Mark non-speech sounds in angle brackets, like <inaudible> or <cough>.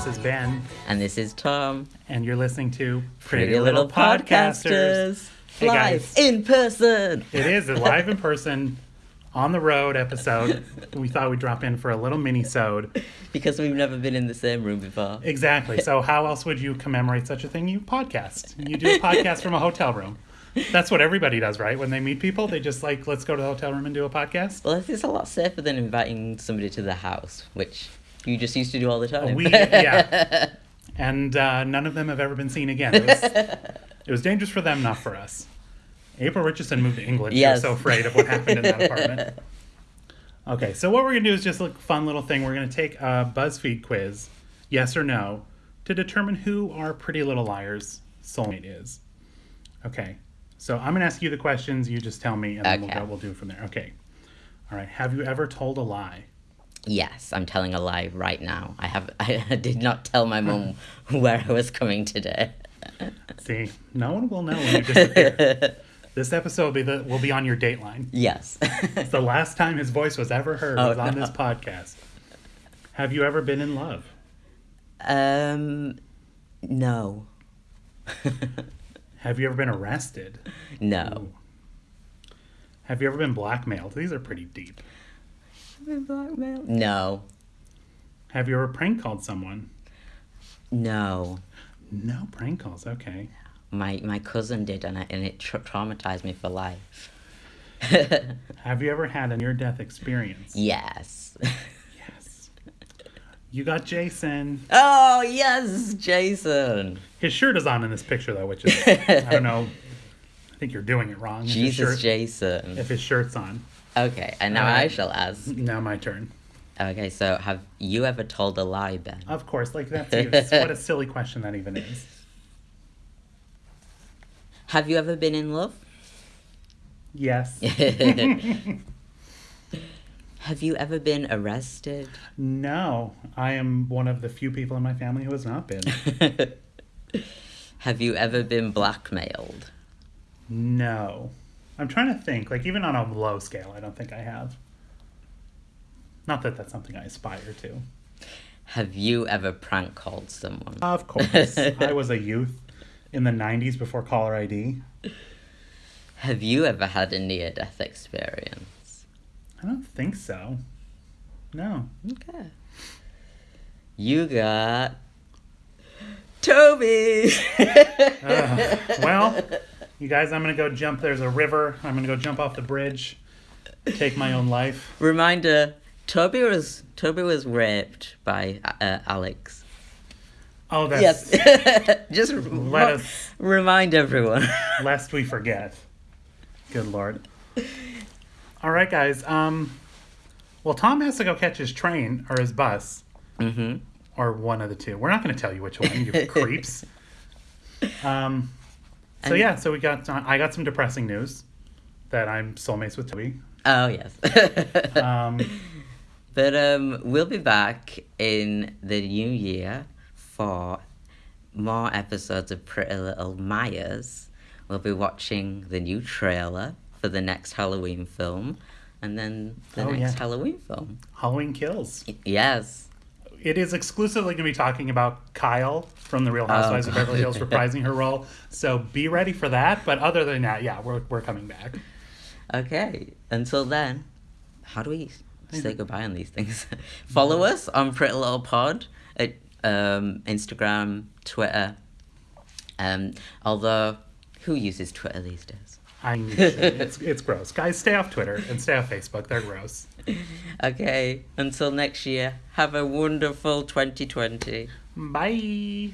This is Ben, And this is Tom. and you're listening to Pretty, Little, Podcasters. Live in person. It is a live in <laughs> person, on the road episode. We thought we'd drop in for a little mini-sode. Because we've never been in the same room before. Exactly. So <laughs> how else would you commemorate such a thing? You podcast. You do a podcast from a hotel room. That's what everybody does, right? When they meet people, they just like, let's go to the hotel room and do a podcast. Well, it's a lot safer than inviting somebody to the house, which you just used to do all the time. We, yeah. <laughs> And uh, none of them have ever been seen again. It was, it was dangerous for them, not for us. April Richardson moved to England. She was so afraid of what happened in that <laughs> apartment. Okay, so what we're going to do is just a fun little thing. We're going to take a BuzzFeed quiz, yes or no, to determine who our Pretty Little Liars soulmate is. Okay, so I'm going to ask you the questions. You just tell me, and then we'll go. We'll do it from there. Okay. All right. Have you ever told a lie? Yes, I'm telling a lie right now. I have. <laughs> I did not tell my mum <laughs> where I was coming today. <laughs> See, no one will know when you disappear. this episode will be the will be on your dateline. Yes. It's the last time his voice was ever heard Oh, was on no. this podcast. Have you ever been in love? um, no. Have you ever been arrested? no. Ooh. Have you ever been blackmailed? These are pretty deep. No. Have you ever prank called someone? No. No prank calls. Okay. My my cousin did, and, I, and it tra- traumatized me for life. <laughs> Have you ever had a near death experience? yes. Yes. You got Jason. Oh yes, Jason. His shirt is on in this picture though, which is I don't <laughs> know. Think you're doing it wrong. Jesus, shirt- Jason. If his shirt's on. Okay, and now Uh, I shall ask. Now my turn. Okay, so have you ever told a lie, Ben? Of course, like that's <laughs> what a silly question that even is. Have you ever been in love? Yes. <laughs> <laughs> have you ever been arrested? No, I am one of the few people in my family who has not been. have you ever been blackmailed? No. I'm trying to think, like even on a low scale, I don't think I have. Not that that's something I aspire to. Have you ever prank called someone? Of course. <laughs> I was a youth in the 90s before caller ID. Have you ever had a near death experience? I don't think so. No. Okay. You got Toby. Ugh. well, you guys, I'm going to go jump. There's a river. I'm going to go jump off the bridge, take my own life. Reminder: Toby was Toby was raped by uh, Alex. Oh, that's yes. <laughs> Just Let us- remind everyone. <laughs> lest we forget. Good lord. All right, guys. Um, well, Tom has to go catch his train or his bus, hmm or one of the two. We're not going to tell you which one, you <laughs> creeps. Um, so yeah, so we got. I got some depressing news that I'm soulmates with Toby. Oh yes. <laughs> Um, but um, we'll be back in the new year for more episodes of Pretty Little Myers. We'll be watching the new trailer for the next Halloween film, and then the Oh, next yeah. Halloween film. Halloween Kills. Yes. It is exclusively going to be talking about Kyle from The Real Housewives of Beverly Hills <laughs> reprising her role. So be ready for that. But other than that, yeah, we're, we're coming back. Okay. Until then, how do we say goodbye on these things? <laughs> <laughs> Follow us on Pretty Little Pod at um, Instagram, Twitter. Um, although, who uses Twitter these days? I mean, it's, <laughs> it's gross. Guys, stay off Twitter and stay off Facebook. They're gross. Okay. Until next year, have a wonderful 2020. Bye.